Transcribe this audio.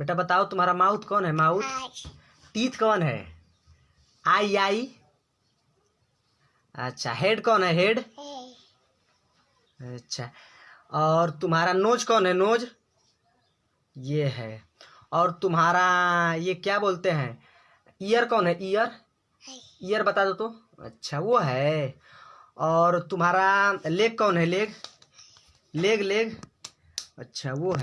बेटा बताओ तुम्हारा माउथ कौन है? माउथ? टीथ कौन है? आई आई। अच्छा हेड कौन है? हेड? अच्छा और तुम्हारा नोज़ कौन है? नोज़? ये है। और तुम्हारा ये क्या बोलते हैं? ईयर कौन है? ईयर? ईयर बता दो तो। अच्छा वो है। और तुम्हारा लेग कौन है? लेग? Leg leg. अच्छा वो है।